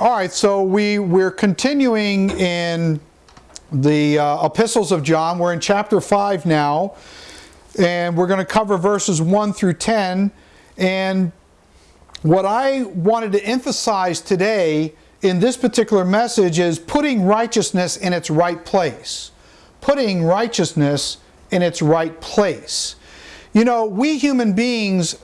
All right, so we, we're continuing in the uh, epistles of John. We're in chapter 5 now, and we're going to cover verses 1 through 10. And what I wanted to emphasize today in this particular message is putting righteousness in its right place. Putting righteousness in its right place. You know, we human beings,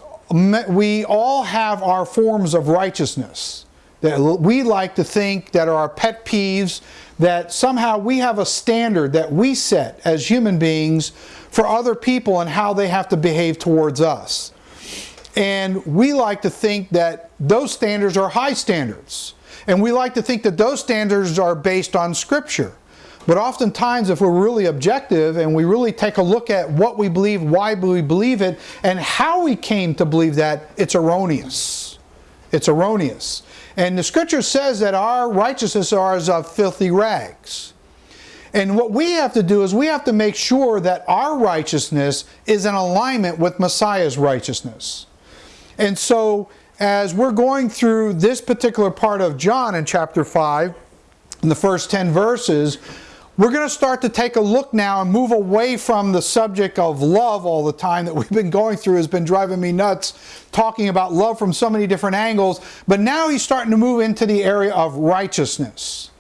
we all have our forms of righteousness that we like to think that are our pet peeves, that somehow we have a standard that we set as human beings for other people and how they have to behave towards us. And we like to think that those standards are high standards. And we like to think that those standards are based on Scripture. But oftentimes, if we're really objective and we really take a look at what we believe, why we believe it, and how we came to believe that, it's erroneous. It's erroneous. And the scripture says that our righteousness are as of filthy rags. And what we have to do is we have to make sure that our righteousness is in alignment with Messiah's righteousness. And so, as we're going through this particular part of John in chapter 5, in the first 10 verses, we're going to start to take a look now and move away from the subject of love all the time that we've been going through has been driving me nuts, talking about love from so many different angles. But now he's starting to move into the area of righteousness.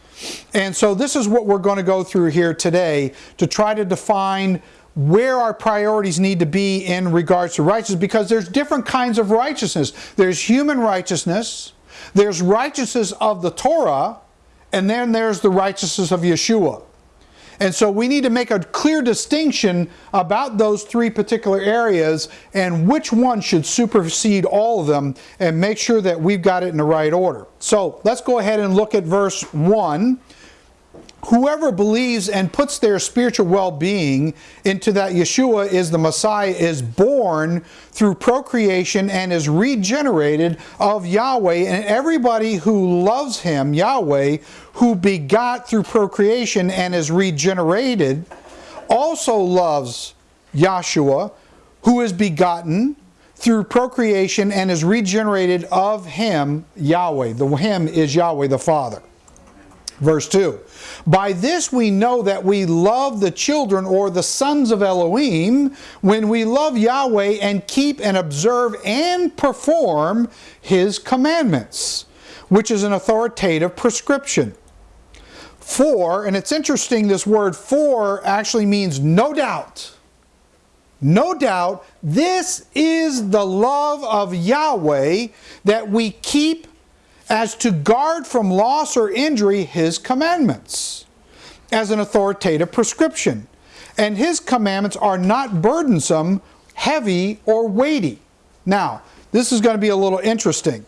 And so this is what we're going to go through here today to try to define where our priorities need to be in regards to righteousness because there's different kinds of righteousness. There's human righteousness, there's righteousness of the Torah, and then there's the righteousness of Yeshua. And so we need to make a clear distinction about those three particular areas and which one should supersede all of them and make sure that we've got it in the right order. So let's go ahead and look at verse 1 whoever believes and puts their spiritual well-being into that Yeshua is the Messiah is born through procreation and is regenerated of Yahweh. And everybody who loves him Yahweh who begot through procreation and is regenerated also loves Yahshua who is begotten through procreation and is regenerated of him Yahweh. The him is Yahweh the Father verse 2 by this we know that we love the children or the sons of Elohim when we love Yahweh and keep and observe and perform His commandments, which is an authoritative prescription. For, and it's interesting, this word for actually means no doubt. No doubt, this is the love of Yahweh that we keep as to guard from loss or injury his commandments as an authoritative prescription. And his commandments are not burdensome, heavy, or weighty. Now, this is going to be a little interesting.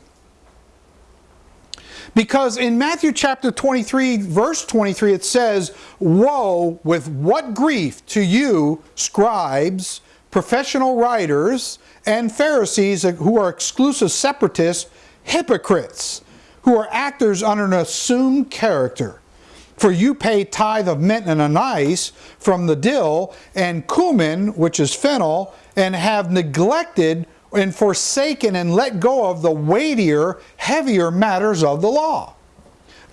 Because in Matthew chapter 23, verse 23, it says, Woe with what grief to you, scribes, professional writers, and Pharisees who are exclusive separatists, hypocrites! Who are actors under an assumed character. For you pay tithe of mint and anise from the dill, and cumin, which is fennel, and have neglected and forsaken and let go of the weightier, heavier matters of the law.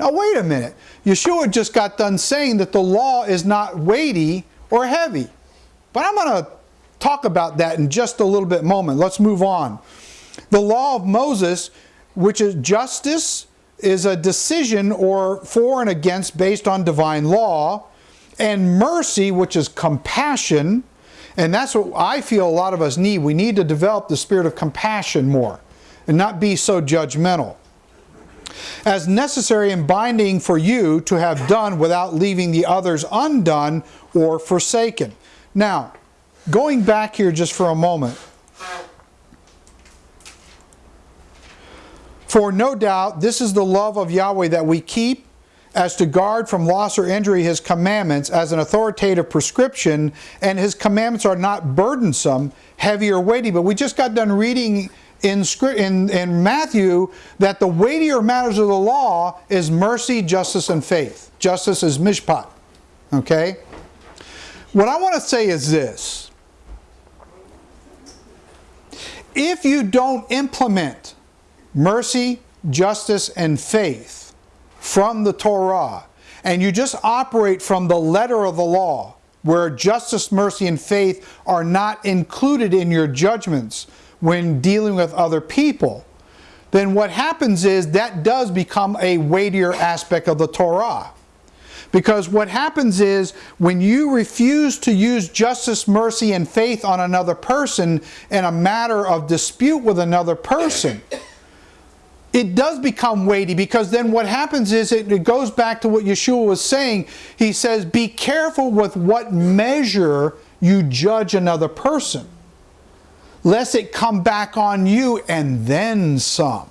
Now wait a minute. Yeshua just got done saying that the law is not weighty or heavy. But I'm going to talk about that in just a little bit moment. Let's move on. The law of Moses which is justice is a decision or for and against based on divine law, and mercy, which is compassion, and that's what I feel a lot of us need. We need to develop the spirit of compassion more and not be so judgmental. As necessary and binding for you to have done without leaving the others undone or forsaken. Now, going back here just for a moment, For no doubt this is the love of Yahweh that we keep as to guard from loss or injury his commandments as an authoritative prescription, and his commandments are not burdensome, heavy, or weighty. But we just got done reading in, in, in Matthew that the weightier matters of the law is mercy, justice, and faith. Justice is mishpat. Okay? What I want to say is this. If you don't implement mercy, justice, and faith from the Torah and you just operate from the letter of the law, where justice, mercy, and faith are not included in your judgments when dealing with other people, then what happens is that does become a weightier aspect of the Torah. Because what happens is when you refuse to use justice, mercy, and faith on another person in a matter of dispute with another person, it does become weighty because then what happens is it, it, goes back to what Yeshua was saying. He says, be careful with what measure you judge another person, lest it come back on you and then some.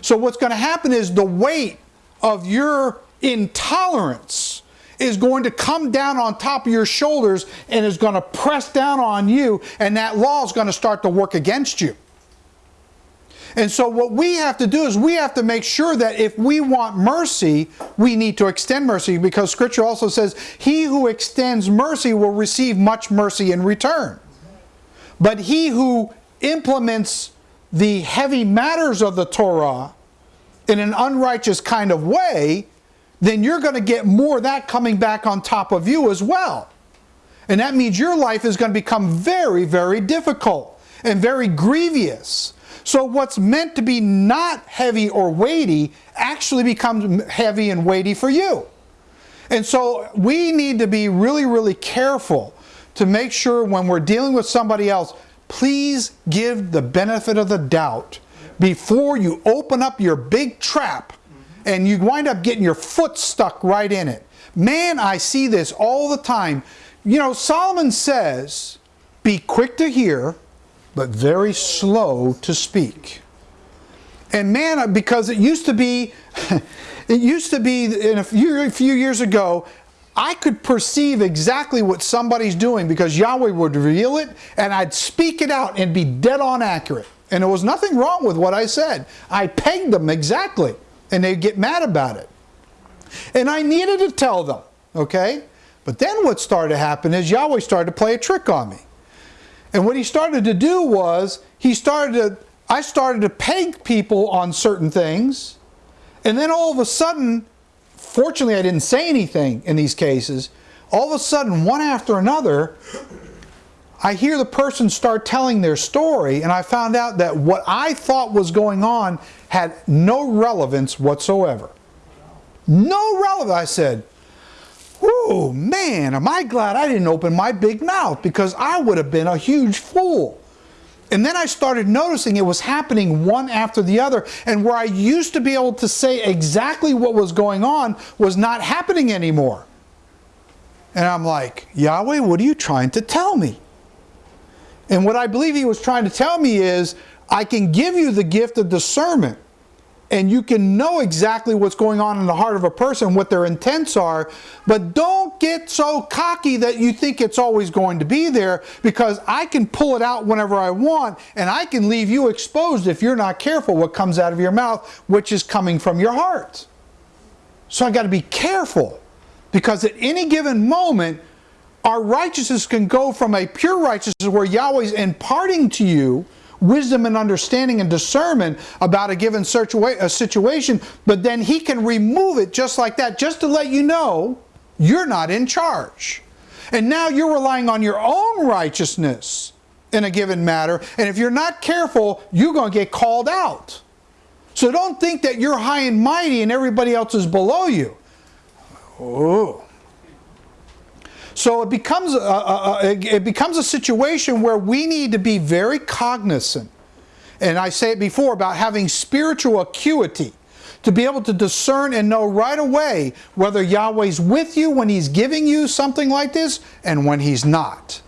So what's going to happen is the weight of your intolerance is going to come down on top of your shoulders and is going to press down on you and that law is going to start to work against you. And so what we have to do is we have to make sure that if we want mercy, we need to extend mercy because scripture also says, he who extends mercy will receive much mercy in return. But he who implements the heavy matters of the Torah in an unrighteous kind of way, then you're going to get more of that coming back on top of you as well. And that means your life is going to become very, very difficult and very grievous so what's meant to be not heavy or weighty actually becomes heavy and weighty for you. And so we need to be really, really careful to make sure when we're dealing with somebody else, please give the benefit of the doubt before you open up your big trap and you wind up getting your foot stuck right in it. Man, I see this all the time. You know, Solomon says, be quick to hear, but very slow to speak. And man, because it used to be, it used to be in a few, a few years ago, I could perceive exactly what somebody's doing because Yahweh would reveal it and I'd speak it out and be dead on accurate. And there was nothing wrong with what I said. I pegged them exactly and they'd get mad about it. And I needed to tell them, okay? But then what started to happen is Yahweh started to play a trick on me. And what he started to do was, he started to, I started to peg people on certain things. And then all of a sudden, fortunately I didn't say anything in these cases, all of a sudden, one after another, I hear the person start telling their story and I found out that what I thought was going on had no relevance whatsoever. No relevance. I said, Whoa, man, am I glad I didn't open my big mouth because I would have been a huge fool. And then I started noticing it was happening one after the other. And where I used to be able to say exactly what was going on was not happening anymore. And I'm like, Yahweh, what are you trying to tell me? And what I believe he was trying to tell me is, I can give you the gift of discernment and you can know exactly what's going on in the heart of a person, what their intents are, but don't get so cocky that you think it's always going to be there because I can pull it out whenever I want and I can leave you exposed if you're not careful what comes out of your mouth, which is coming from your heart. So I got to be careful because at any given moment, our righteousness can go from a pure righteousness where Yahweh's imparting to you wisdom and understanding and discernment about a given situation, but then he can remove it just like that, just to let you know you're not in charge. And now you're relying on your own righteousness in a given matter, and if you're not careful, you're going to get called out. So don't think that you're high and mighty and everybody else is below you. Oh. So it becomes a, a, a, it becomes a situation where we need to be very cognizant. And I say it before about having spiritual acuity to be able to discern and know right away whether Yahweh's with you when He's giving you something like this and when He's not.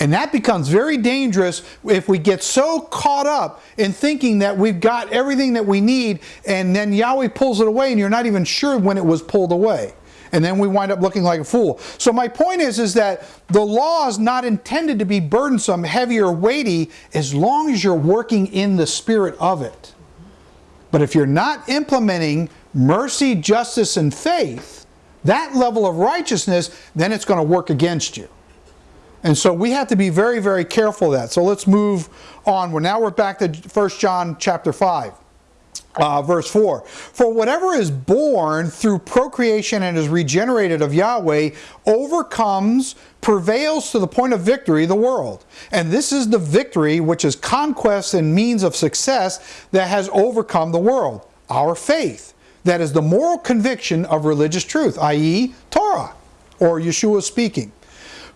And that becomes very dangerous if we get so caught up in thinking that we've got everything that we need and then Yahweh pulls it away and you're not even sure when it was pulled away and then we wind up looking like a fool. So my point is, is that the law is not intended to be burdensome, heavy, or weighty as long as you're working in the spirit of it. But if you're not implementing mercy, justice, and faith, that level of righteousness, then it's going to work against you. And so we have to be very, very careful of that. So let's move on. We're now we're back to 1 John chapter 5. Uh, verse 4 For whatever is born through procreation and is regenerated of Yahweh overcomes, prevails to the point of victory the world. And this is the victory which is conquest and means of success that has overcome the world. Our faith. That is the moral conviction of religious truth, i.e., Torah, or Yeshua speaking.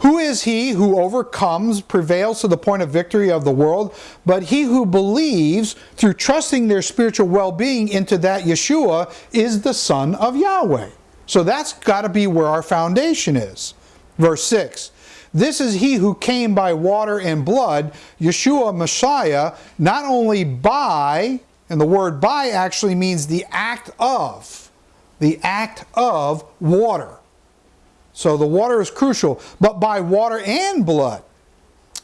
Who is he who overcomes, prevails to the point of victory of the world, but he who believes through trusting their spiritual well-being into that Yeshua is the Son of Yahweh. So that's got to be where our foundation is. Verse 6. This is he who came by water and blood, Yeshua Messiah, not only by, and the word by actually means the act of, the act of water. So the water is crucial, but by water and blood.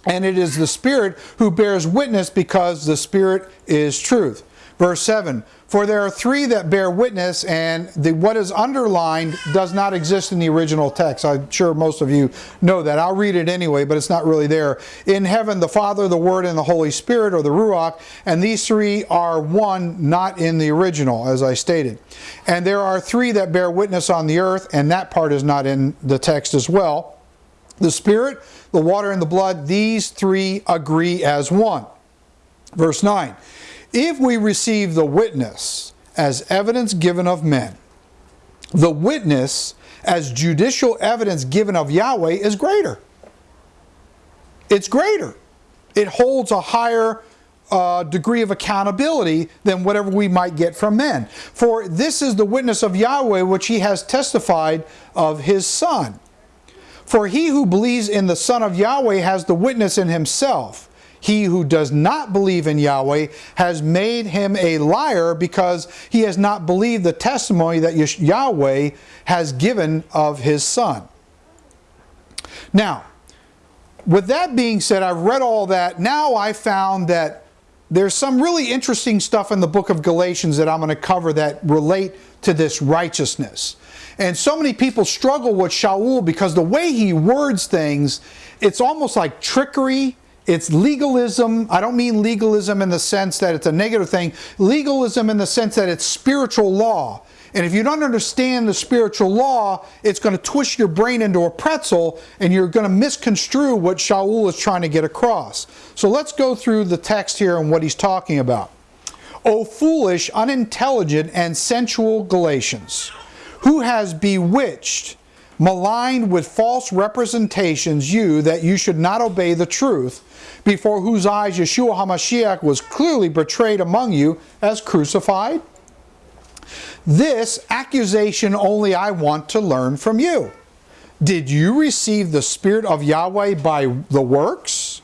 And it is the Spirit who bears witness because the Spirit is truth. Verse 7 For there are three that bear witness, and the, what is underlined does not exist in the original text. I'm sure most of you know that. I'll read it anyway, but it's not really there. In heaven, the Father, the Word, and the Holy Spirit, or the Ruach, and these three are one, not in the original, as I stated. And there are three that bear witness on the earth, and that part is not in the text as well. The Spirit, the water, and the blood, these three agree as one. Verse 9 if we receive the witness as evidence given of men, the witness as judicial evidence given of Yahweh is greater. It's greater. It holds a higher uh, degree of accountability than whatever we might get from men. For this is the witness of Yahweh which he has testified of his Son. For he who believes in the Son of Yahweh has the witness in himself. He who does not believe in Yahweh has made him a liar because he has not believed the testimony that Yahweh has given of his son. Now, with that being said, I've read all that. Now I found that there's some really interesting stuff in the book of Galatians that I'm going to cover that relate to this righteousness. And so many people struggle with Shaul because the way he words things, it's almost like trickery it's legalism. I don't mean legalism in the sense that it's a negative thing. Legalism in the sense that it's spiritual law. And if you don't understand the spiritual law, it's going to twist your brain into a pretzel and you're going to misconstrue what Shaul is trying to get across. So let's go through the text here and what he's talking about. O foolish, unintelligent, and sensual Galatians, who has bewitched, maligned with false representations you that you should not obey the truth, before whose eyes Yeshua HaMashiach was clearly portrayed among you as crucified? This accusation only I want to learn from you. Did you receive the Spirit of Yahweh by the works,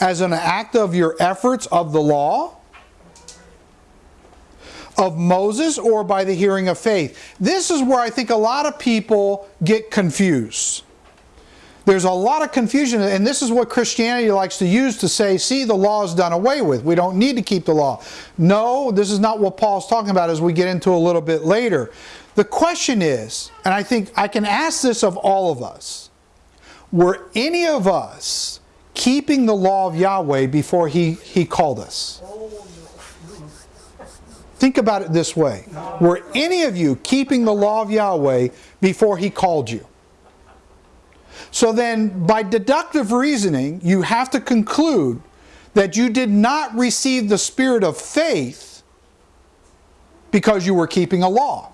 as an act of your efforts of the law? Of Moses or by the hearing of faith? This is where I think a lot of people get confused. There's a lot of confusion, and this is what Christianity likes to use to say, see, the law is done away with. We don't need to keep the law. No, this is not what Paul's talking about as we get into a little bit later. The question is, and I think I can ask this of all of us, were any of us keeping the law of Yahweh before he, he called us? Think about it this way. Were any of you keeping the law of Yahweh before he called you? So then, by deductive reasoning, you have to conclude that you did not receive the spirit of faith because you were keeping a law.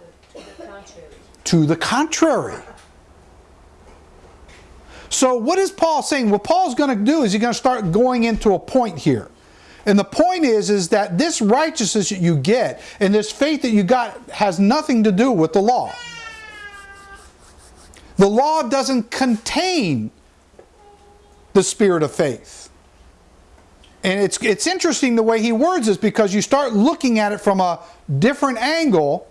To the contrary. So what is Paul saying? What Paul's going to do is he's going to start going into a point here. And the point is, is that this righteousness that you get and this faith that you got has nothing to do with the law. The law doesn't contain the spirit of faith. And it's, it's interesting the way he words this because you start looking at it from a different angle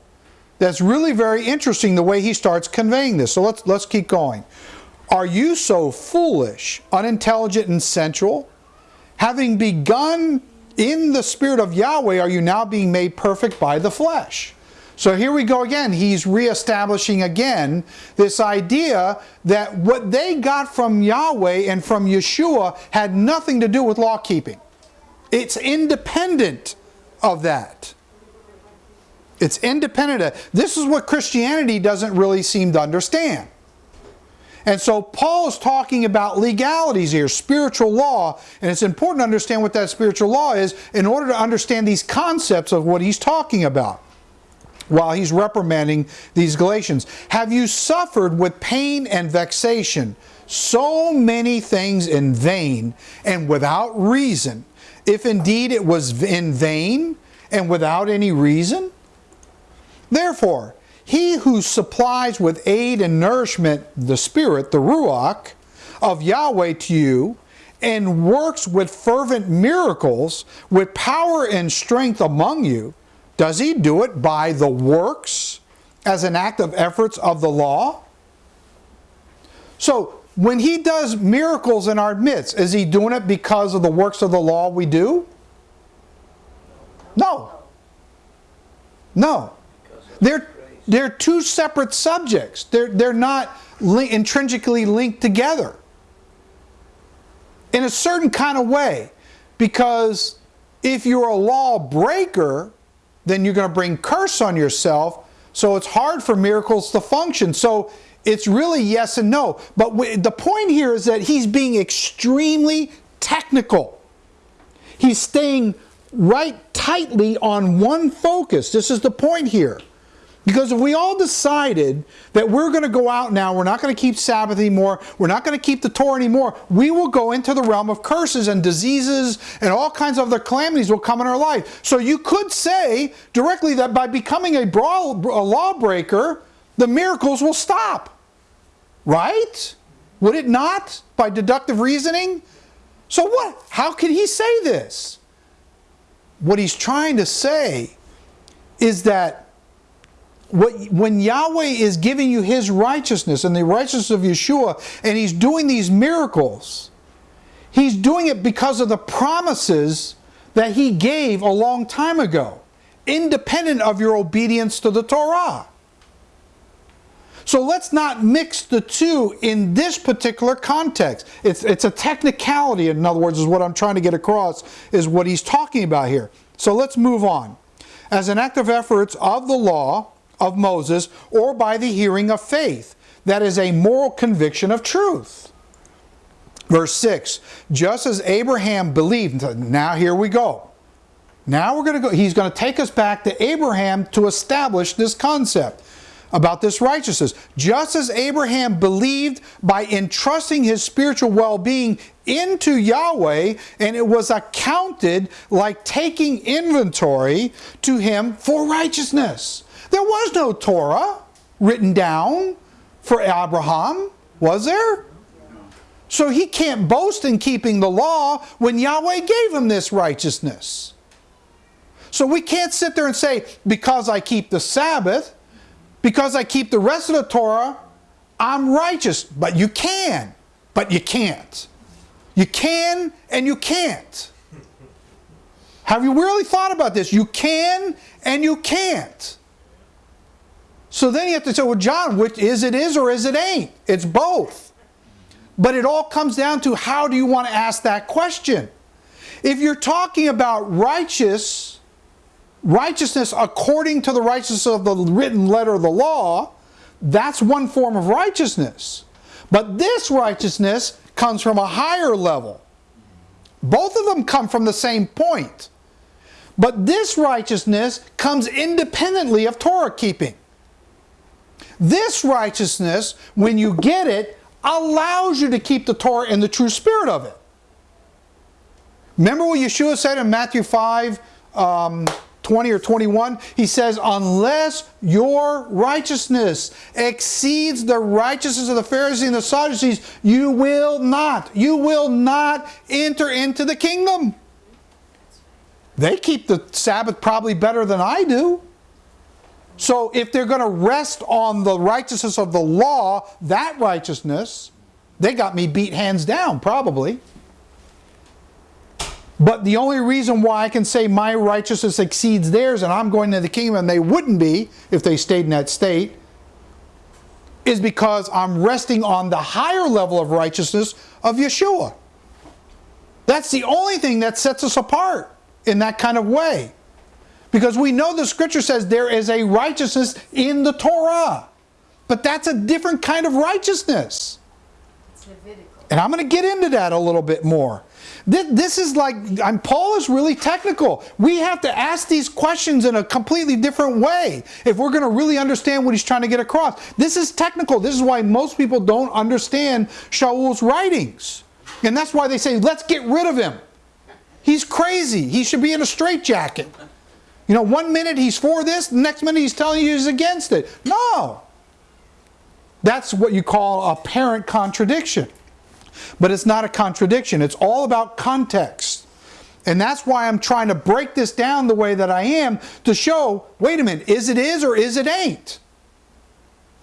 that's really very interesting the way he starts conveying this. So let's, let's keep going. Are you so foolish, unintelligent, and sensual? Having begun in the spirit of Yahweh, are you now being made perfect by the flesh? So here we go again. He's reestablishing again this idea that what they got from Yahweh and from Yeshua had nothing to do with law keeping. It's independent of that. It's independent. Of, this is what Christianity doesn't really seem to understand. And so Paul is talking about legalities here, spiritual law, and it's important to understand what that spiritual law is in order to understand these concepts of what he's talking about while he's reprimanding these Galatians. Have you suffered with pain and vexation so many things in vain and without reason? If indeed it was in vain and without any reason? Therefore, he who supplies with aid and nourishment the Spirit, the Ruach, of Yahweh to you, and works with fervent miracles, with power and strength among you, does he do it by the works as an act of efforts of the law? So, when he does miracles in our midst, is he doing it because of the works of the law we do? No. No. They're they're two separate subjects. They're, they're not li intrinsically linked together in a certain kind of way. Because if you're a lawbreaker, then you're going to bring curse on yourself. So it's hard for miracles to function. So it's really yes and no. But the point here is that he's being extremely technical. He's staying right tightly on one focus. This is the point here. Because if we all decided that we're going to go out now, we're not going to keep Sabbath anymore, we're not going to keep the Torah anymore, we will go into the realm of curses and diseases and all kinds of other calamities will come in our life. So you could say directly that by becoming a, brawl, a lawbreaker, the miracles will stop. Right? Would it not? By deductive reasoning? So what? How can he say this? What he's trying to say is that what, when Yahweh is giving you his righteousness and the righteousness of Yeshua, and he's doing these miracles, he's doing it because of the promises that he gave a long time ago, independent of your obedience to the Torah. So let's not mix the two in this particular context. It's, it's a technicality, in other words, is what I'm trying to get across, is what he's talking about here. So let's move on. As an act of efforts of the law, of Moses or by the hearing of faith. That is a moral conviction of truth. Verse 6 Just as Abraham believed, now here we go. Now we're going to go, he's going to take us back to Abraham to establish this concept about this righteousness. Just as Abraham believed by entrusting his spiritual well being into Yahweh, and it was accounted like taking inventory to him for righteousness. There was no Torah written down for Abraham, was there? So he can't boast in keeping the law when Yahweh gave him this righteousness. So we can't sit there and say, because I keep the Sabbath, because I keep the rest of the Torah, I'm righteous. But you can, but you can't. You can and you can't. Have you really thought about this? You can and you can't. So then you have to say, well, John, which is it is or is it ain't? It's both. But it all comes down to how do you want to ask that question? If you're talking about righteous, righteousness according to the righteousness of the written letter of the law, that's one form of righteousness. But this righteousness comes from a higher level. Both of them come from the same point. But this righteousness comes independently of Torah keeping. This righteousness, when you get it, allows you to keep the Torah in the true spirit of it. Remember what Yeshua said in Matthew 5, um, 20 or 21? He says, unless your righteousness exceeds the righteousness of the Pharisees and the Sadducees, you will not, you will not enter into the kingdom. They keep the Sabbath probably better than I do. So if they're going to rest on the righteousness of the law, that righteousness, they got me beat hands down, probably. But the only reason why I can say my righteousness exceeds theirs and I'm going to the kingdom and they wouldn't be if they stayed in that state is because I'm resting on the higher level of righteousness of Yeshua. That's the only thing that sets us apart in that kind of way. Because we know the scripture says there is a righteousness in the Torah. But that's a different kind of righteousness. And I'm going to get into that a little bit more. This, this is like, I'm, Paul is really technical. We have to ask these questions in a completely different way if we're going to really understand what he's trying to get across. This is technical. This is why most people don't understand Shaul's writings. And that's why they say, let's get rid of him. He's crazy. He should be in a straitjacket. You know, one minute he's for this, the next minute he's telling you he's against it. No. That's what you call a apparent contradiction. But it's not a contradiction. It's all about context. And that's why I'm trying to break this down the way that I am to show, wait a minute, is it is or is it ain't?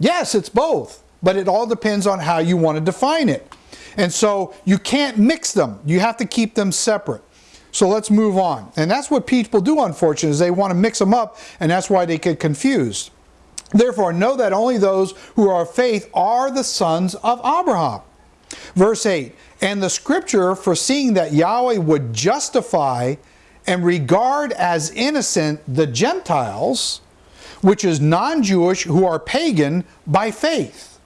Yes, it's both. But it all depends on how you want to define it. And so you can't mix them. You have to keep them separate. So let's move on. And that's what people do, unfortunately, is they want to mix them up, and that's why they get confused. Therefore, know that only those who are of faith are the sons of Abraham. Verse 8, And the scripture foreseeing that Yahweh would justify and regard as innocent the Gentiles, which is non-Jewish who are pagan by faith,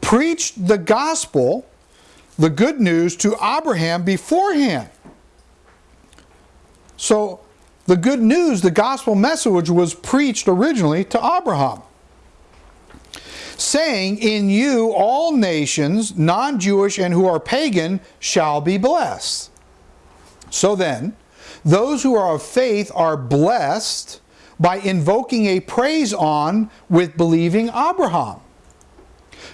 preached the gospel, the good news to Abraham beforehand. So the good news, the gospel message was preached originally to Abraham saying, In you all nations, non Jewish and who are pagan, shall be blessed. So then, those who are of faith are blessed by invoking a praise on with believing Abraham.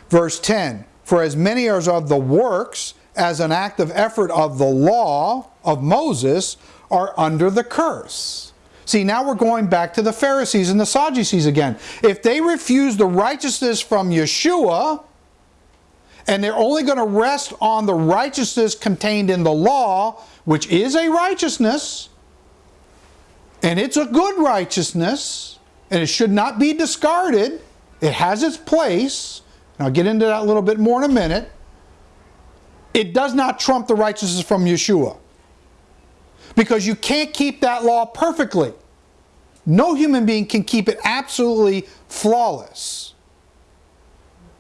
Verse 10 For as many as of the works, as an act of effort of the law of Moses, are under the curse. See, now we're going back to the Pharisees and the Sadducees again. If they refuse the righteousness from Yeshua, and they're only going to rest on the righteousness contained in the law, which is a righteousness, and it's a good righteousness, and it should not be discarded. It has its place. And I'll get into that a little bit more in a minute. It does not trump the righteousness from Yeshua because you can't keep that law perfectly. No human being can keep it absolutely flawless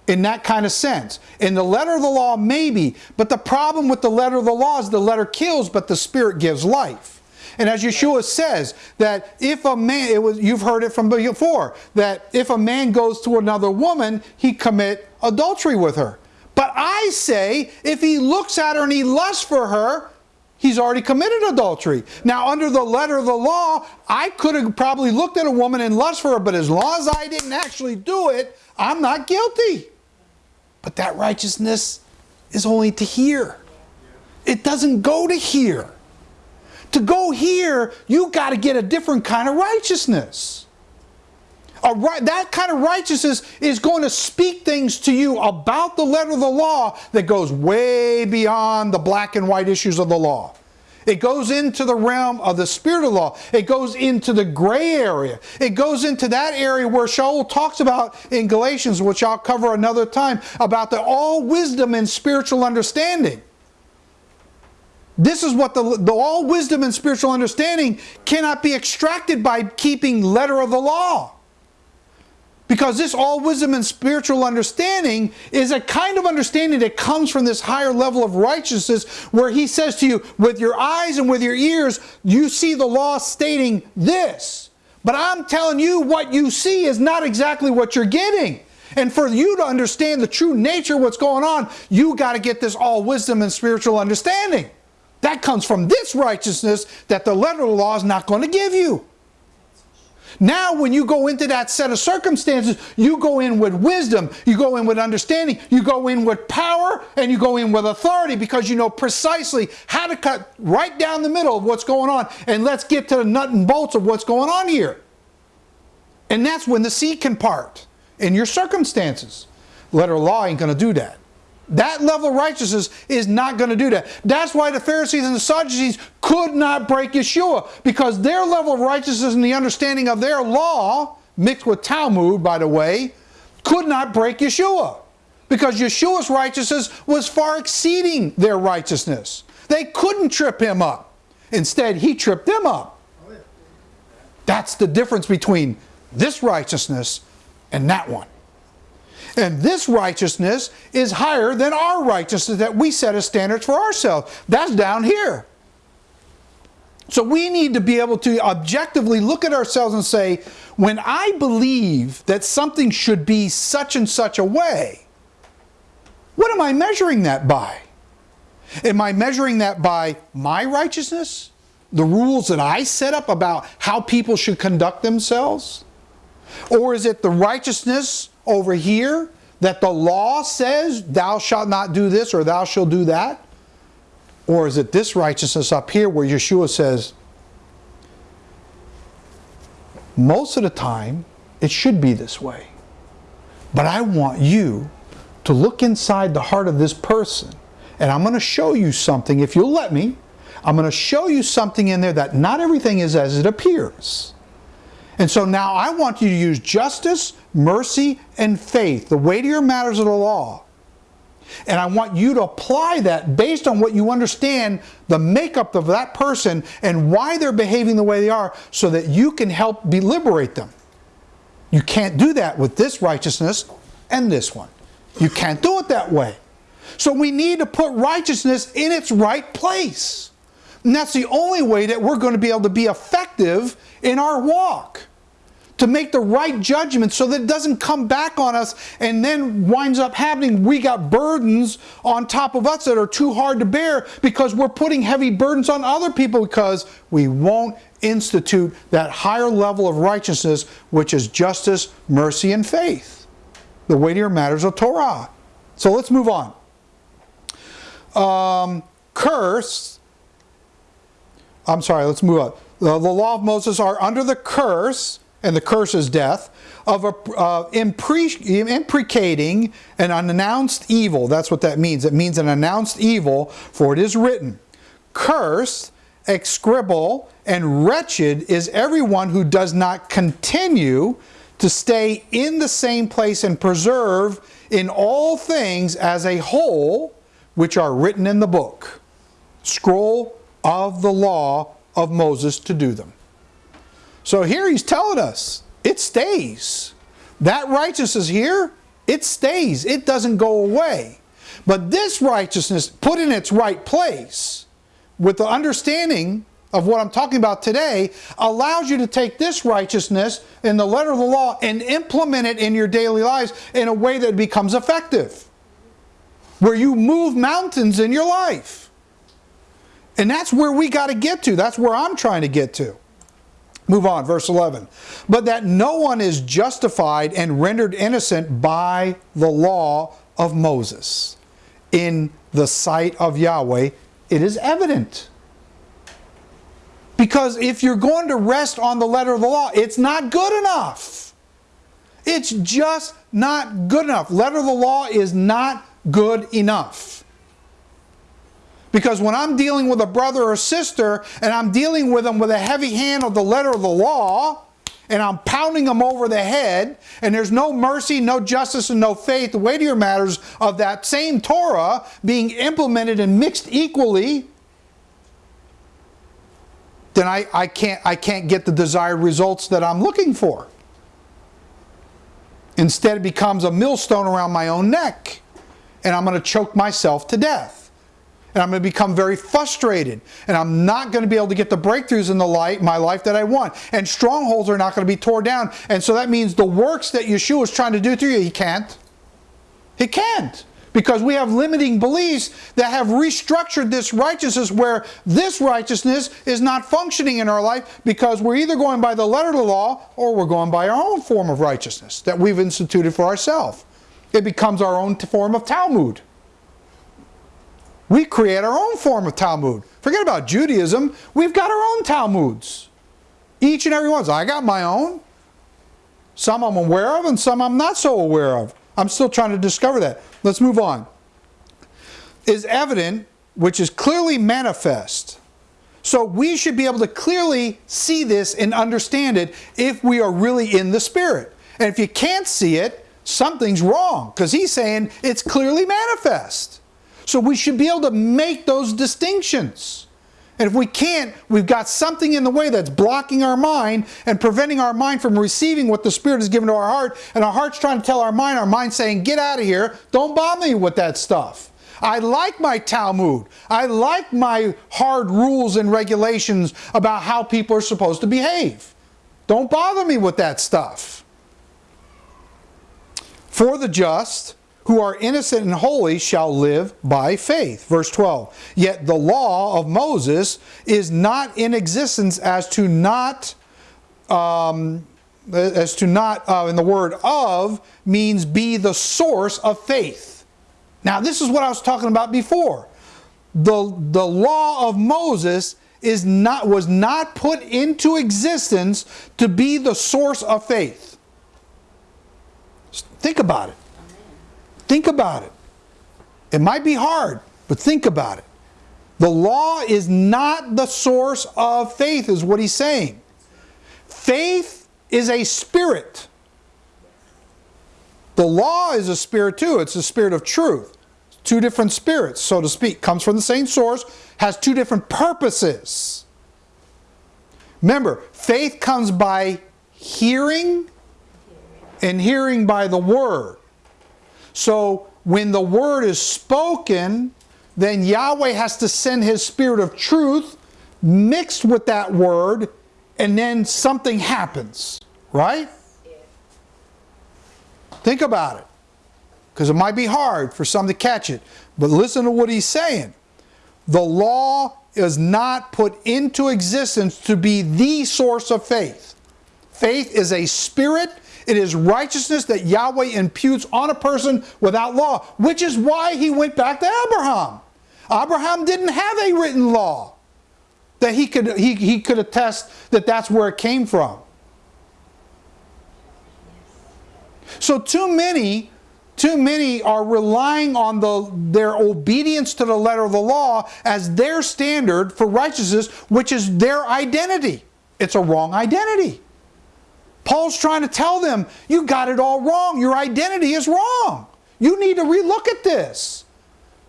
in that kind of sense. In the letter of the law, maybe, but the problem with the letter of the law is the letter kills, but the spirit gives life. And as Yeshua says, that if a man, it was, you've heard it from before, that if a man goes to another woman, he commit adultery with her. But I say, if he looks at her and he lusts for her, he's already committed adultery. Now, under the letter of the law, I could have probably looked at a woman and lust for her, but as long as I didn't actually do it, I'm not guilty. But that righteousness is only to here. It doesn't go to here. To go here, you got to get a different kind of righteousness. A right, that kind of righteousness is going to speak things to you about the letter of the law that goes way beyond the black and white issues of the law. It goes into the realm of the spirit of law. It goes into the gray area. It goes into that area where Shaul talks about in Galatians, which I'll cover another time, about the all wisdom and spiritual understanding. This is what the, the all wisdom and spiritual understanding cannot be extracted by keeping letter of the law. Because this all wisdom and spiritual understanding is a kind of understanding that comes from this higher level of righteousness where he says to you, with your eyes and with your ears, you see the law stating this. But I'm telling you, what you see is not exactly what you're getting. And for you to understand the true nature of what's going on, you got to get this all wisdom and spiritual understanding. That comes from this righteousness that the letter of the law is not going to give you. Now, when you go into that set of circumstances, you go in with wisdom, you go in with understanding, you go in with power, and you go in with authority because you know precisely how to cut right down the middle of what's going on. And let's get to the nut and bolts of what's going on here. And that's when the sea can part in your circumstances. Letter law ain't going to do that. That level of righteousness is not going to do that. That's why the Pharisees and the Sadducees could not break Yeshua because their level of righteousness and the understanding of their law, mixed with Talmud, by the way, could not break Yeshua because Yeshua's righteousness was far exceeding their righteousness. They couldn't trip him up. Instead, he tripped them up. That's the difference between this righteousness and that one. And this righteousness is higher than our righteousness that we set as standards for ourselves. That's down here. So we need to be able to objectively look at ourselves and say, when I believe that something should be such and such a way, what am I measuring that by? Am I measuring that by my righteousness? The rules that I set up about how people should conduct themselves? Or is it the righteousness over here that the law says, thou shalt not do this or thou shalt do that? Or is it this righteousness up here where Yeshua says, most of the time, it should be this way. But I want you to look inside the heart of this person, and I'm going to show you something, if you'll let me, I'm going to show you something in there that not everything is as it appears. And so now I want you to use justice, mercy, and faith, the weightier matters of the law, and I want you to apply that based on what you understand the makeup of that person and why they're behaving the way they are so that you can help be liberate them. You can't do that with this righteousness and this one. You can't do it that way. So we need to put righteousness in its right place. And that's the only way that we're going to be able to be effective in our walk to make the right judgment so that it doesn't come back on us and then winds up happening. We got burdens on top of us that are too hard to bear because we're putting heavy burdens on other people because we won't institute that higher level of righteousness, which is justice, mercy, and faith. The weightier matters of Torah. So let's move on. Um, curse. I'm sorry, let's move on. The, the law of Moses are under the curse and the curse is death, of a, uh, imprecating an unannounced evil. That's what that means. It means an announced evil, for it is written, Cursed, execrable, and wretched is everyone who does not continue to stay in the same place and preserve in all things as a whole which are written in the book, scroll of the law of Moses to do them. So here he's telling us, it stays. That righteousness here, it stays. It doesn't go away. But this righteousness put in its right place with the understanding of what I'm talking about today allows you to take this righteousness in the letter of the law and implement it in your daily lives in a way that becomes effective. Where you move mountains in your life. And that's where we got to get to. That's where I'm trying to get to. Move on, verse 11. But that no one is justified and rendered innocent by the law of Moses. In the sight of Yahweh, it is evident. Because if you're going to rest on the letter of the law, it's not good enough. It's just not good enough. Letter of the law is not good enough. Because when I'm dealing with a brother or sister and I'm dealing with them with a heavy hand of the letter of the law, and I'm pounding them over the head, and there's no mercy, no justice, and no faith, the weightier matters of that same Torah being implemented and mixed equally, then I, I, can't, I can't get the desired results that I'm looking for. Instead, it becomes a millstone around my own neck, and I'm going to choke myself to death and I'm going to become very frustrated. And I'm not going to be able to get the breakthroughs in the light my life that I want. And strongholds are not going to be torn down. And so that means the works that Yeshua is trying to do through you he can't. He can't. Because we have limiting beliefs that have restructured this righteousness where this righteousness is not functioning in our life because we're either going by the letter of the law or we're going by our own form of righteousness that we've instituted for ourselves. It becomes our own form of Talmud we create our own form of Talmud. Forget about Judaism. We've got our own Talmuds. Each and every one. I got my own. Some I'm aware of and some I'm not so aware of. I'm still trying to discover that. Let's move on. Is evident, which is clearly manifest. So we should be able to clearly see this and understand it if we are really in the Spirit. And if you can't see it, something's wrong because he's saying it's clearly manifest. So we should be able to make those distinctions. And if we can't, we've got something in the way that's blocking our mind and preventing our mind from receiving what the Spirit has given to our heart. And our heart's trying to tell our mind, our mind saying, get out of here. Don't bother me with that stuff. I like my Talmud. I like my hard rules and regulations about how people are supposed to behave. Don't bother me with that stuff. For the just, who are innocent and holy shall live by faith. Verse 12. Yet the law of Moses is not in existence as to not, um, as to not, uh, in the word of, means be the source of faith. Now, this is what I was talking about before. The, the law of Moses is not, was not put into existence to be the source of faith. Think about it. Think about it. It might be hard, but think about it. The law is not the source of faith, is what he's saying. Faith is a spirit. The law is a spirit too. It's a spirit of truth. Two different spirits, so to speak. Comes from the same source, has two different purposes. Remember, faith comes by hearing and hearing by the word. So when the word is spoken, then Yahweh has to send his spirit of truth mixed with that word, and then something happens, right? Think about it. Because it might be hard for some to catch it. But listen to what he's saying. The law is not put into existence to be the source of faith. Faith is a spirit it is righteousness that Yahweh imputes on a person without law, which is why he went back to Abraham. Abraham didn't have a written law that he could, he, he could attest that that's where it came from. So too many, too many are relying on the, their obedience to the letter of the law as their standard for righteousness, which is their identity. It's a wrong identity. Paul's trying to tell them, you got it all wrong. Your identity is wrong. You need to relook at this.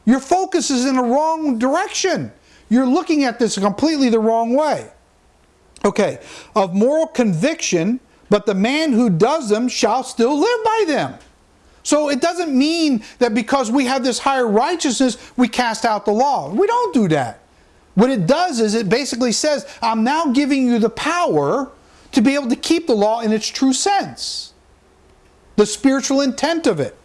Your focus is in the wrong direction. You're looking at this completely the wrong way. Okay, of moral conviction, but the man who does them shall still live by them. So it doesn't mean that because we have this higher righteousness, we cast out the law. We don't do that. What it does is it basically says, I'm now giving you the power to be able to keep the law in its true sense, the spiritual intent of it.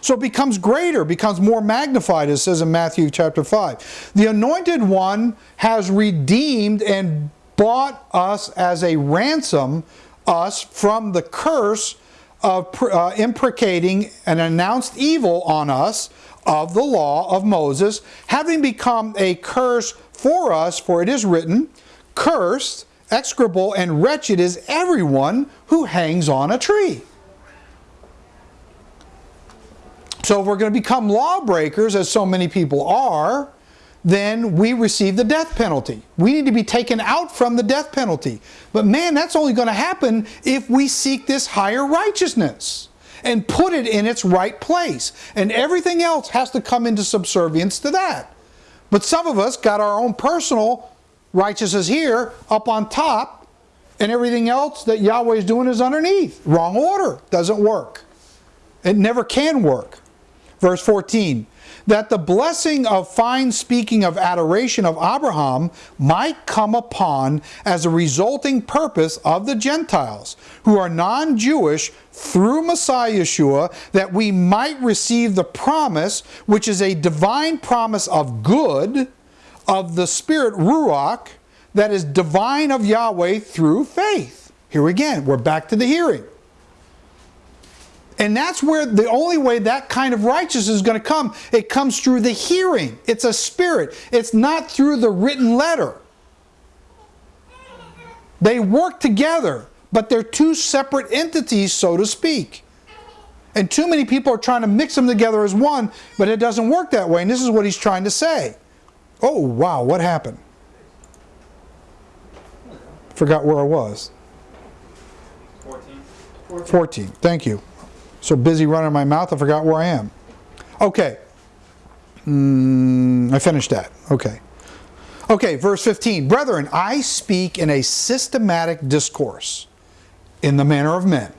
So it becomes greater, becomes more magnified, as says in Matthew chapter 5. The anointed one has redeemed and bought us as a ransom, us from the curse of uh, imprecating an announced evil on us of the law of Moses, having become a curse for us, for it is written, Cursed execrable and wretched is everyone who hangs on a tree. So if we're going to become lawbreakers, as so many people are, then we receive the death penalty. We need to be taken out from the death penalty. But man, that's only going to happen if we seek this higher righteousness and put it in its right place. And everything else has to come into subservience to that. But some of us got our own personal righteousness here up on top, and everything else that Yahweh is doing is underneath. Wrong order. Doesn't work. It never can work. Verse 14 that the blessing of fine speaking of adoration of Abraham might come upon as a resulting purpose of the Gentiles who are non-Jewish through Messiah Yeshua that we might receive the promise which is a divine promise of good of the Spirit, Ruach, that is divine of Yahweh through faith. Here again, we're back to the hearing. And that's where the only way that kind of righteousness is going to come, it comes through the hearing. It's a spirit. It's not through the written letter. They work together, but they're two separate entities, so to speak. And too many people are trying to mix them together as one, but it doesn't work that way. And this is what he's trying to say. Oh, wow, what happened? Forgot where I was. 14. 14. Thank you. So busy running my mouth, I forgot where I am. Okay. Mm, I finished that. Okay. Okay, verse 15. Brethren, I speak in a systematic discourse in the manner of men.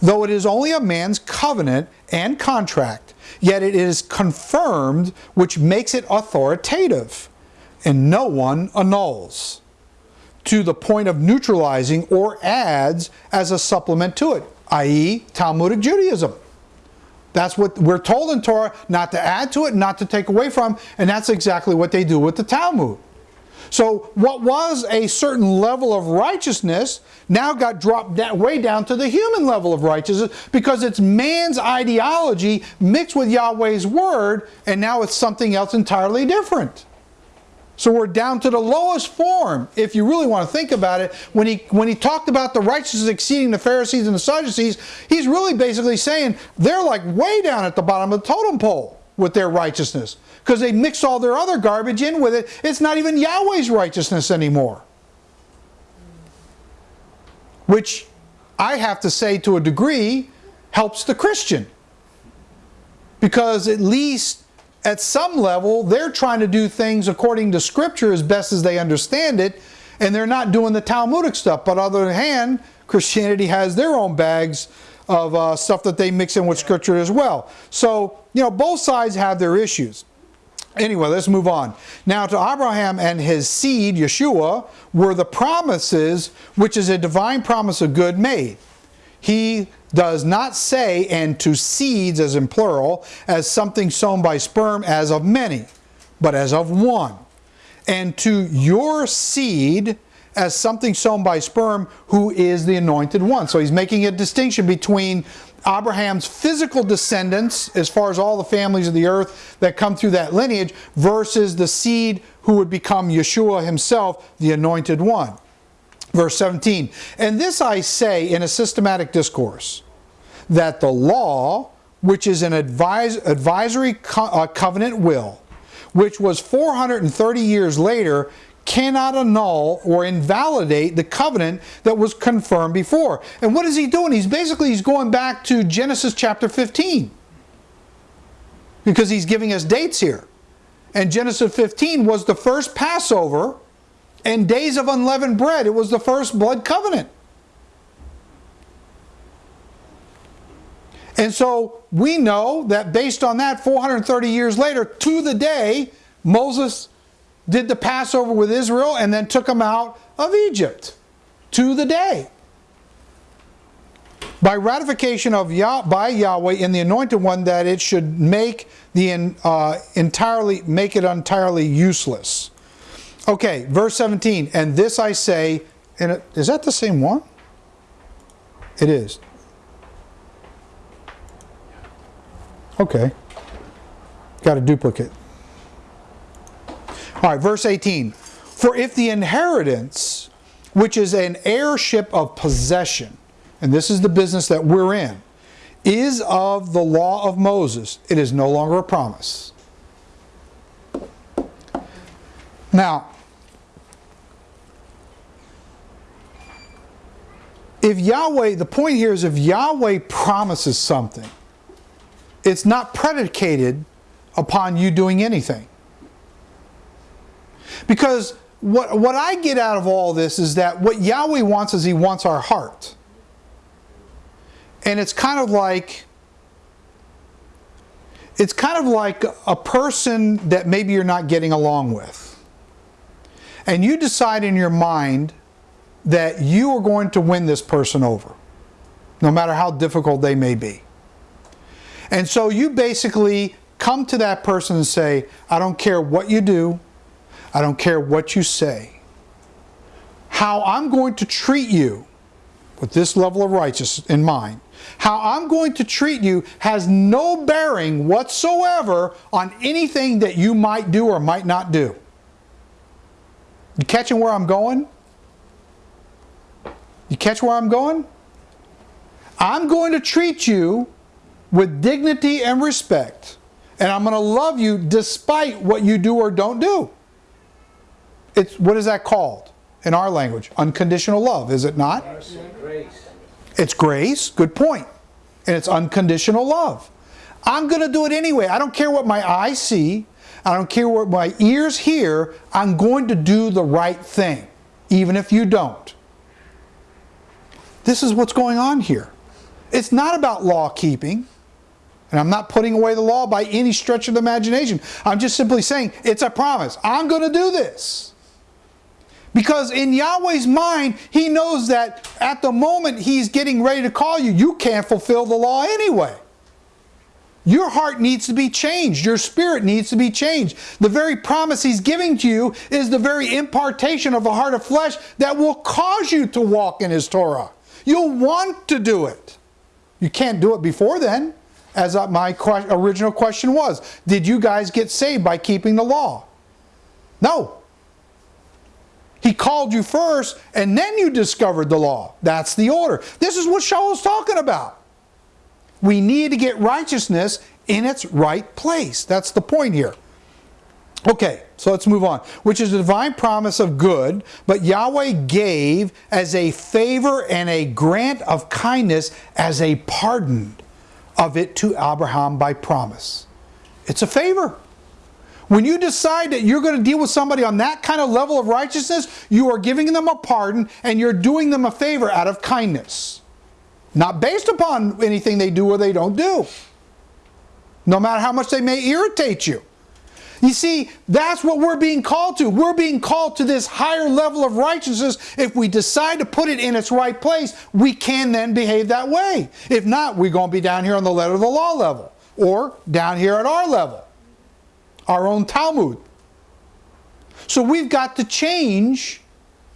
Though it is only a man's covenant and contract, yet it is confirmed, which makes it authoritative, and no one annuls to the point of neutralizing or adds as a supplement to it, i.e., Talmudic Judaism. That's what we're told in Torah not to add to it, not to take away from, and that's exactly what they do with the Talmud. So what was a certain level of righteousness now got dropped way down to the human level of righteousness because it's man's ideology mixed with Yahweh's word, and now it's something else entirely different. So we're down to the lowest form, if you really want to think about it. When he, when he talked about the righteousness exceeding the Pharisees and the Sadducees, he's really basically saying they're like way down at the bottom of the totem pole with their righteousness. Because they mix all their other garbage in with it. It's not even Yahweh's righteousness anymore. Which I have to say to a degree helps the Christian. Because at least at some level, they're trying to do things according to Scripture as best as they understand it, and they're not doing the Talmudic stuff. But on the other hand, Christianity has their own bags of uh, stuff that they mix in with Scripture as well. So, you know, both sides have their issues. Anyway, let's move on. Now to Abraham and his seed, Yeshua, were the promises, which is a divine promise of good made. He does not say, and to seeds, as in plural, as something sown by sperm, as of many, but as of one. And to your seed, as something sown by sperm, who is the anointed one. So he's making a distinction between Abraham's physical descendants, as far as all the families of the earth that come through that lineage, versus the seed who would become Yeshua himself, the anointed one. Verse 17, and this I say in a systematic discourse, that the law, which is an advise, advisory co uh, covenant will, which was 430 years later, cannot annul or invalidate the covenant that was confirmed before. And what is he doing? He's basically he's going back to Genesis chapter 15. Because he's giving us dates here. And Genesis 15 was the first Passover and days of unleavened bread. It was the first blood covenant. And so we know that based on that, 430 years later, to the day, Moses did the Passover with Israel and then took them out of Egypt. To the day. By ratification of Yah, by Yahweh in the Anointed One, that it should make the uh, entirely make it entirely useless. Okay, verse 17. And this I say, and is that the same one? It is. Okay. Got a duplicate. All right, verse 18. For if the inheritance, which is an heirship of possession, and this is the business that we're in, is of the law of Moses, it is no longer a promise. Now, if Yahweh, the point here is if Yahweh promises something, it's not predicated upon you doing anything. Because what, what I get out of all this is that what Yahweh wants is he wants our heart. And it's kind of like it's kind of like a person that maybe you're not getting along with. And you decide in your mind that you are going to win this person over, no matter how difficult they may be. And so you basically come to that person and say, I don't care what you do, I don't care what you say. How I'm going to treat you with this level of righteousness in mind, how I'm going to treat you has no bearing whatsoever on anything that you might do or might not do. You catching where I'm going? You catch where I'm going? I'm going to treat you with dignity and respect. And I'm going to love you despite what you do or don't do. It's what is that called in our language? Unconditional love, is it not? Grace. It's grace. Good point. And it's unconditional love. I'm going to do it anyway. I don't care what my eyes see. I don't care what my ears hear, I'm going to do the right thing, even if you don't. This is what's going on here. It's not about law keeping. And I'm not putting away the law by any stretch of the imagination. I'm just simply saying it's a promise. I'm going to do this. Because in Yahweh's mind, He knows that at the moment He's getting ready to call you, you can't fulfill the law anyway. Your heart needs to be changed. Your spirit needs to be changed. The very promise He's giving to you is the very impartation of a heart of flesh that will cause you to walk in His Torah. You'll want to do it. You can't do it before then as uh, my original question was, did you guys get saved by keeping the law? No. He called you first, and then you discovered the law. That's the order. This is what Shaul's talking about. We need to get righteousness in its right place. That's the point here. Okay, so let's move on. Which is a divine promise of good, but Yahweh gave as a favor and a grant of kindness as a pardon of it to Abraham by promise. It's a favor. When you decide that you're going to deal with somebody on that kind of level of righteousness, you are giving them a pardon and you're doing them a favor out of kindness. Not based upon anything they do or they don't do. No matter how much they may irritate you. You see, that's what we're being called to. We're being called to this higher level of righteousness. If we decide to put it in its right place, we can then behave that way. If not, we're going to be down here on the letter of the law level or down here at our level, our own Talmud. So we've got to change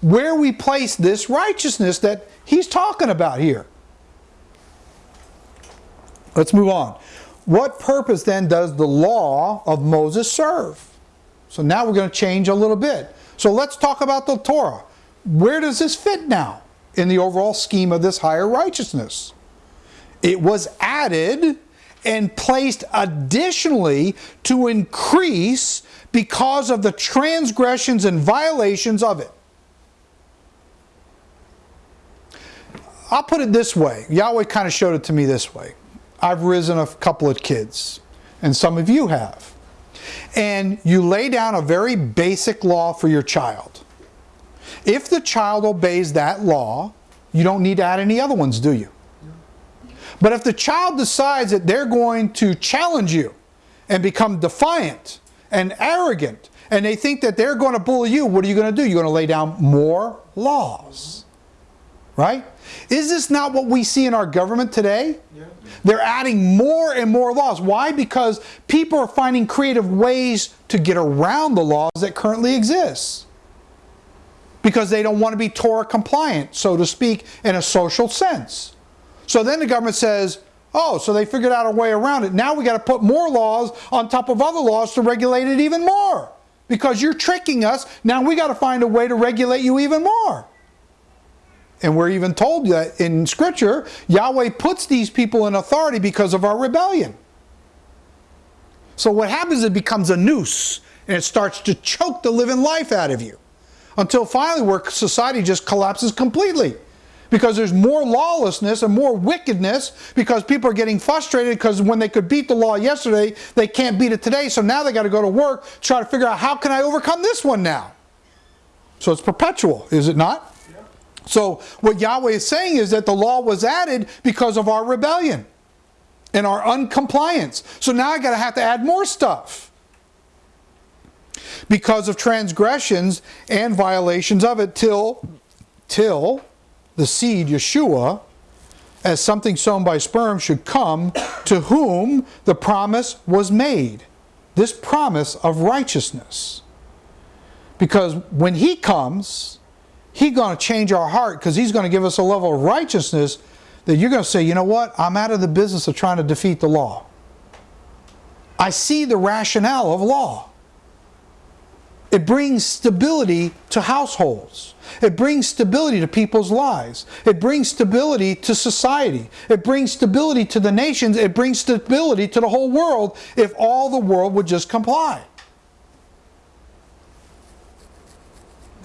where we place this righteousness that he's talking about here. Let's move on. What purpose then does the law of Moses serve? So now we're going to change a little bit. So let's talk about the Torah. Where does this fit now in the overall scheme of this higher righteousness? It was added and placed additionally to increase because of the transgressions and violations of it. I'll put it this way. Yahweh kind of showed it to me this way. I've risen a couple of kids, and some of you have. And you lay down a very basic law for your child. If the child obeys that law, you don't need to add any other ones, do you? But if the child decides that they're going to challenge you and become defiant and arrogant, and they think that they're going to bully you, what are you going to do? You're going to lay down more laws. Right? Is this not what we see in our government today? Yeah. They're adding more and more laws. Why? Because people are finding creative ways to get around the laws that currently exist. Because they don't want to be Torah compliant, so to speak, in a social sense. So then the government says, oh, so they figured out a way around it. Now we got to put more laws on top of other laws to regulate it even more. Because you're tricking us, now we got to find a way to regulate you even more. And we're even told that in Scripture, Yahweh puts these people in authority because of our rebellion. So what happens, is it becomes a noose, and it starts to choke the living life out of you. Until finally where society just collapses completely. Because there's more lawlessness and more wickedness because people are getting frustrated because when they could beat the law yesterday, they can't beat it today. So now they got to go to work, try to figure out how can I overcome this one now? So it's perpetual, is it not? So what Yahweh is saying is that the law was added because of our rebellion and our uncompliance. So now I got to have to add more stuff. Because of transgressions and violations of it till till the seed Yeshua as something sown by sperm should come to whom the promise was made. This promise of righteousness. Because when he comes, He's going to change our heart because He's going to give us a level of righteousness that you're going to say, you know what? I'm out of the business of trying to defeat the law. I see the rationale of law. It brings stability to households. It brings stability to people's lives. It brings stability to society. It brings stability to the nations. It brings stability to the whole world if all the world would just comply.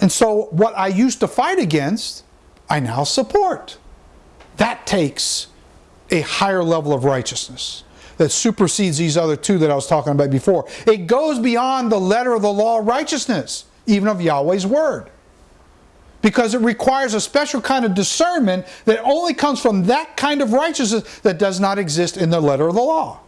And so what I used to fight against, I now support. That takes a higher level of righteousness. That supersedes these other two that I was talking about before. It goes beyond the letter of the law of righteousness, even of Yahweh's word. Because it requires a special kind of discernment that only comes from that kind of righteousness that does not exist in the letter of the law.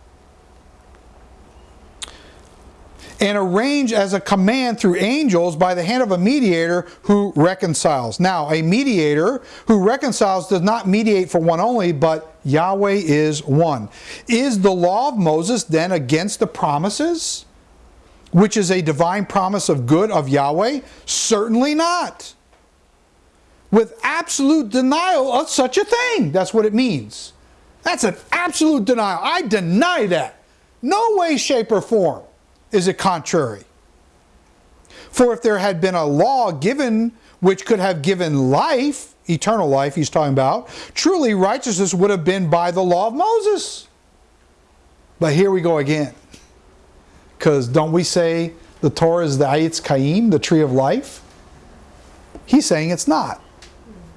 And arranged as a command through angels by the hand of a mediator who reconciles. Now, a mediator who reconciles does not mediate for one only, but Yahweh is one. Is the law of Moses then against the promises, which is a divine promise of good of Yahweh? Certainly not. With absolute denial of such a thing. That's what it means. That's an absolute denial. I deny that. No way, shape, or form is it contrary. For if there had been a law given which could have given life, eternal life he's talking about, truly righteousness would have been by the law of Moses. But here we go again. Because don't we say the Torah is the Ayitz Chaim, the tree of life? He's saying it's not.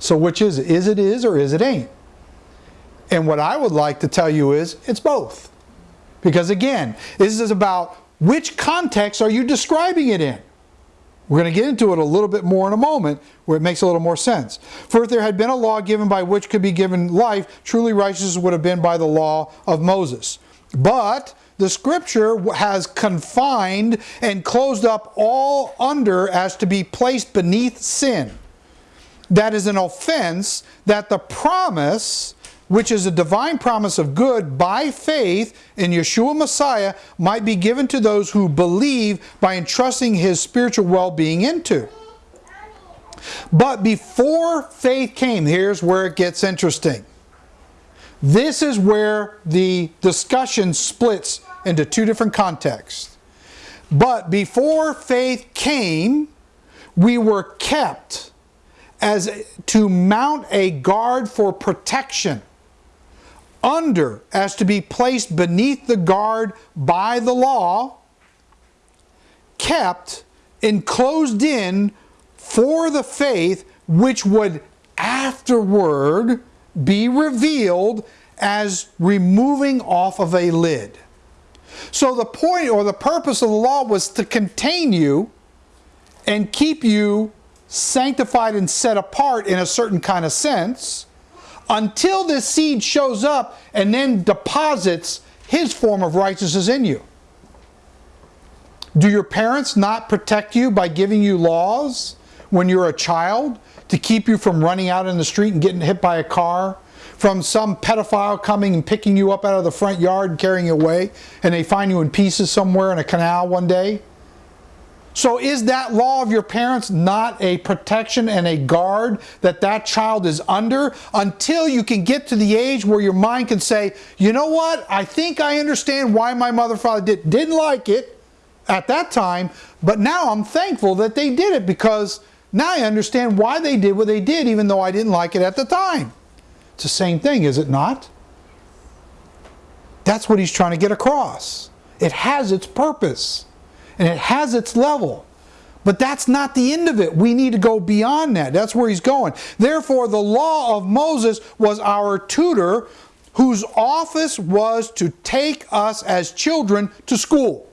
So which is it? Is it is or is it ain't? And what I would like to tell you is it's both. Because again, this is about which context are you describing it in? We're going to get into it a little bit more in a moment where it makes a little more sense. For if there had been a law given by which could be given life, truly righteousness would have been by the law of Moses. But the scripture has confined and closed up all under as to be placed beneath sin. That is an offense that the promise which is a divine promise of good by faith in Yeshua Messiah, might be given to those who believe by entrusting his spiritual well-being into. But before faith came, here's where it gets interesting. This is where the discussion splits into two different contexts. But before faith came, we were kept as to mount a guard for protection under as to be placed beneath the guard by the law, kept enclosed in for the faith which would afterward be revealed as removing off of a lid. So the point or the purpose of the law was to contain you and keep you sanctified and set apart in a certain kind of sense until this seed shows up and then deposits his form of righteousness in you. Do your parents not protect you by giving you laws when you're a child to keep you from running out in the street and getting hit by a car? From some pedophile coming and picking you up out of the front yard and carrying you away and they find you in pieces somewhere in a canal one day? So is that law of your parents not a protection and a guard that that child is under until you can get to the age where your mind can say, you know what, I think I understand why my mother father did, didn't like it at that time, but now I'm thankful that they did it because now I understand why they did what they did even though I didn't like it at the time. It's the same thing, is it not? That's what he's trying to get across. It has its purpose and it has its level. But that's not the end of it. We need to go beyond that. That's where he's going. Therefore, the law of Moses was our tutor whose office was to take us as children to school.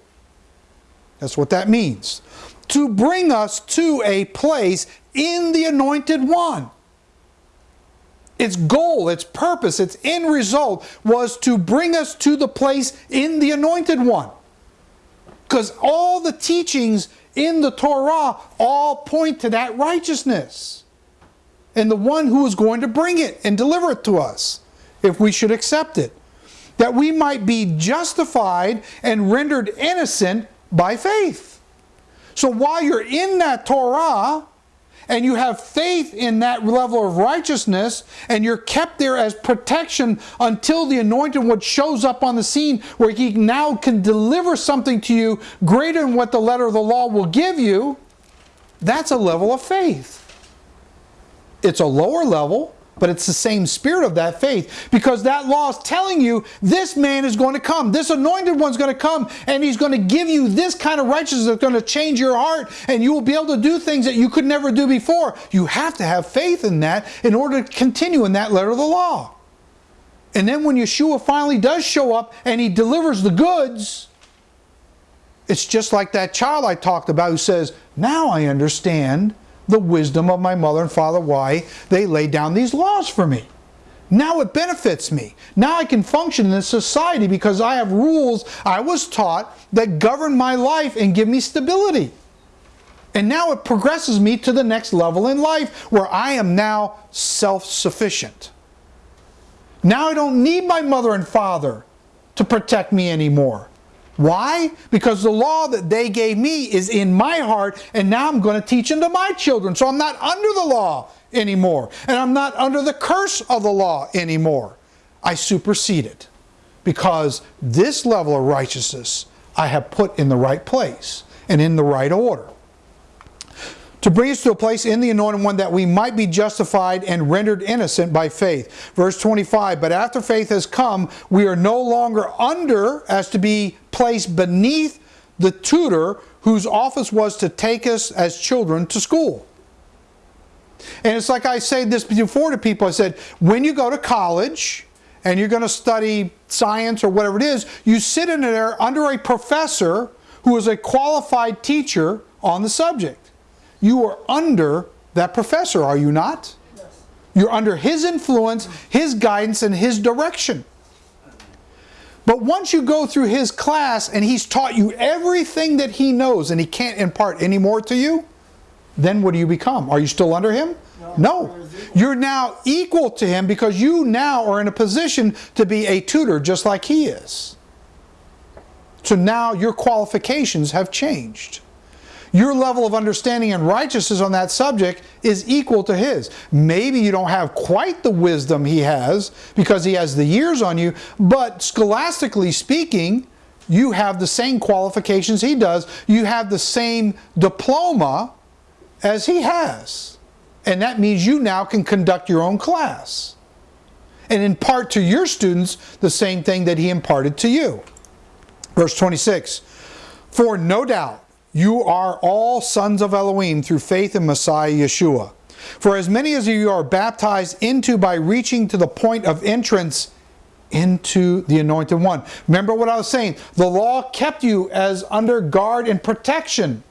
That's what that means. To bring us to a place in the anointed one. Its goal, its purpose, its end result was to bring us to the place in the anointed one. Because all the teachings in the Torah all point to that righteousness. And the one who is going to bring it and deliver it to us, if we should accept it. That we might be justified and rendered innocent by faith. So while you're in that Torah, and you have faith in that level of righteousness and you're kept there as protection until the anointed one shows up on the scene where he now can deliver something to you greater than what the letter of the law will give you, that's a level of faith. It's a lower level, but it's the same spirit of that faith because that law is telling you this man is going to come. This anointed one's going to come and he's going to give you this kind of righteousness that's going to change your heart and you will be able to do things that you could never do before. You have to have faith in that in order to continue in that letter of the law. And then when Yeshua finally does show up and he delivers the goods, it's just like that child I talked about who says, Now I understand the wisdom of my mother and father, why they laid down these laws for me. Now it benefits me. Now I can function in this society because I have rules I was taught that govern my life and give me stability. And now it progresses me to the next level in life where I am now self-sufficient. Now I don't need my mother and father to protect me anymore. Why? Because the law that they gave me is in my heart and now I'm going to teach into my children. So I'm not under the law anymore. And I'm not under the curse of the law anymore. I supersede it because this level of righteousness I have put in the right place and in the right order to bring us to a place in the anointed one that we might be justified and rendered innocent by faith. Verse 25, but after faith has come, we are no longer under as to be placed beneath the tutor whose office was to take us as children to school. And it's like I said this before to people, I said, when you go to college, and you're going to study science or whatever it is, you sit in there under a professor who is a qualified teacher on the subject. You are under that professor, are you not? Yes. You're under his influence, his guidance, and his direction. But once you go through his class and he's taught you everything that he knows and he can't impart any more to you, then what do you become? Are you still under him? No. no. You're now equal to him because you now are in a position to be a tutor just like he is. So now your qualifications have changed your level of understanding and righteousness on that subject is equal to his. Maybe you don't have quite the wisdom he has because he has the years on you, but scholastically speaking, you have the same qualifications he does. You have the same diploma as he has. And that means you now can conduct your own class and impart to your students the same thing that he imparted to you. Verse 26, For no doubt you are all sons of Elohim through faith in Messiah Yeshua. For as many as you are baptized into by reaching to the point of entrance into the anointed one. Remember what I was saying? The law kept you as under guard and protection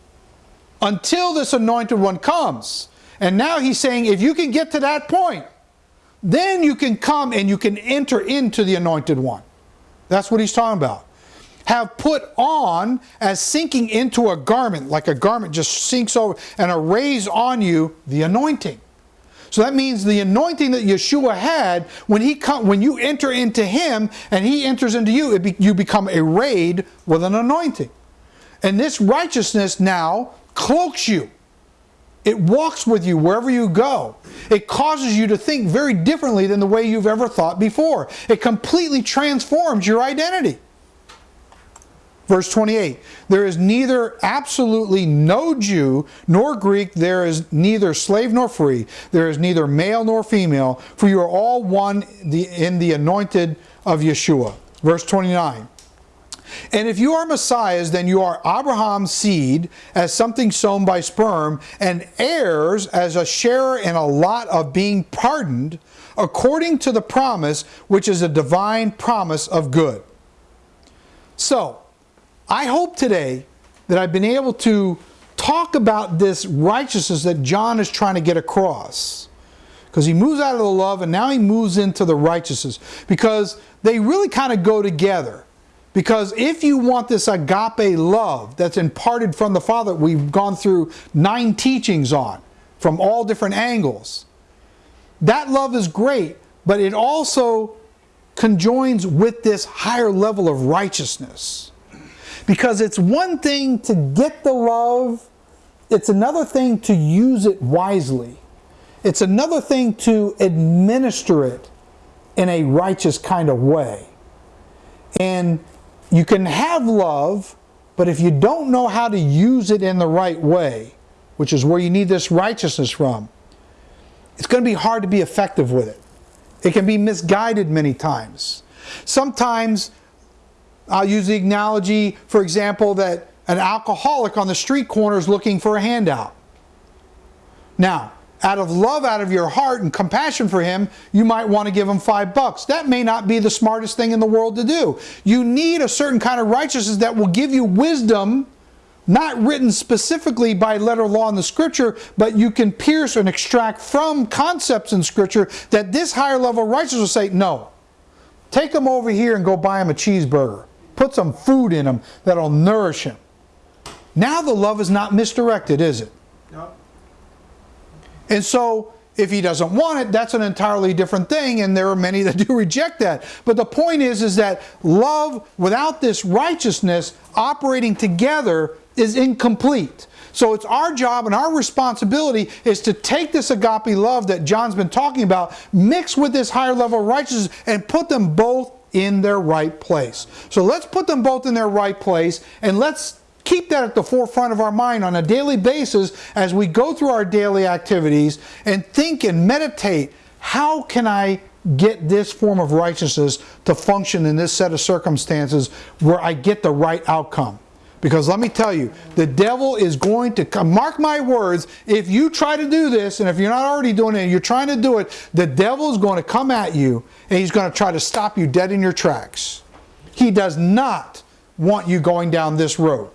until this anointed one comes. And now he's saying if you can get to that point, then you can come and you can enter into the anointed one. That's what he's talking about have put on as sinking into a garment, like a garment just sinks over and arrays on you the anointing. So that means the anointing that Yeshua had, when he come, when you enter into him and he enters into you, be, you become arrayed with an anointing. And this righteousness now cloaks you. It walks with you wherever you go. It causes you to think very differently than the way you've ever thought before. It completely transforms your identity. Verse 28, there is neither absolutely no Jew nor Greek, there is neither slave nor free, there is neither male nor female, for you are all one in the anointed of Yeshua. Verse 29, and if you are Messiahs, then you are Abraham's seed as something sown by sperm, and heirs as a sharer in a lot of being pardoned, according to the promise, which is a divine promise of good. So, I hope today that I've been able to talk about this righteousness that John is trying to get across. Because he moves out of the love and now he moves into the righteousness. Because they really kind of go together. Because if you want this agape love that's imparted from the Father, we've gone through nine teachings on from all different angles. That love is great, but it also conjoins with this higher level of righteousness. Because it's one thing to get the love, it's another thing to use it wisely. It's another thing to administer it in a righteous kind of way. And you can have love, but if you don't know how to use it in the right way, which is where you need this righteousness from, it's going to be hard to be effective with it. It can be misguided many times. Sometimes I'll use the analogy, for example, that an alcoholic on the street corner is looking for a handout. Now, out of love out of your heart and compassion for him, you might want to give him five bucks. That may not be the smartest thing in the world to do. You need a certain kind of righteousness that will give you wisdom, not written specifically by letter law in the scripture, but you can pierce and extract from concepts in scripture that this higher level righteousness will say, no, take him over here and go buy him a cheeseburger. Put some food in him that'll nourish him. Now the love is not misdirected, is it? No. And so if he doesn't want it, that's an entirely different thing, and there are many that do reject that. But the point is, is that love without this righteousness operating together is incomplete. So it's our job and our responsibility is to take this agape love that John's been talking about, mix with this higher level of righteousness, and put them both in their right place. So let's put them both in their right place, and let's keep that at the forefront of our mind on a daily basis as we go through our daily activities and think and meditate how can I get this form of righteousness to function in this set of circumstances where I get the right outcome. Because let me tell you, the devil is going to come. Mark my words, if you try to do this, and if you're not already doing it, and you're trying to do it, the devil is going to come at you and he's going to try to stop you dead in your tracks. He does not want you going down this road.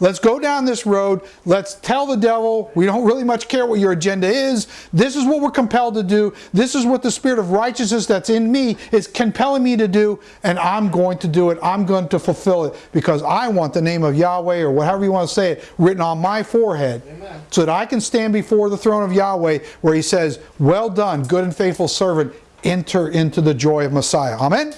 Let's go down this road. Let's tell the devil we don't really much care what your agenda is. This is what we're compelled to do. This is what the spirit of righteousness that's in me is compelling me to do, and I'm going to do it. I'm going to fulfill it because I want the name of Yahweh or whatever you want to say it written on my forehead Amen. so that I can stand before the throne of Yahweh where he says, Well done, good and faithful servant. Enter into the joy of Messiah. Amen?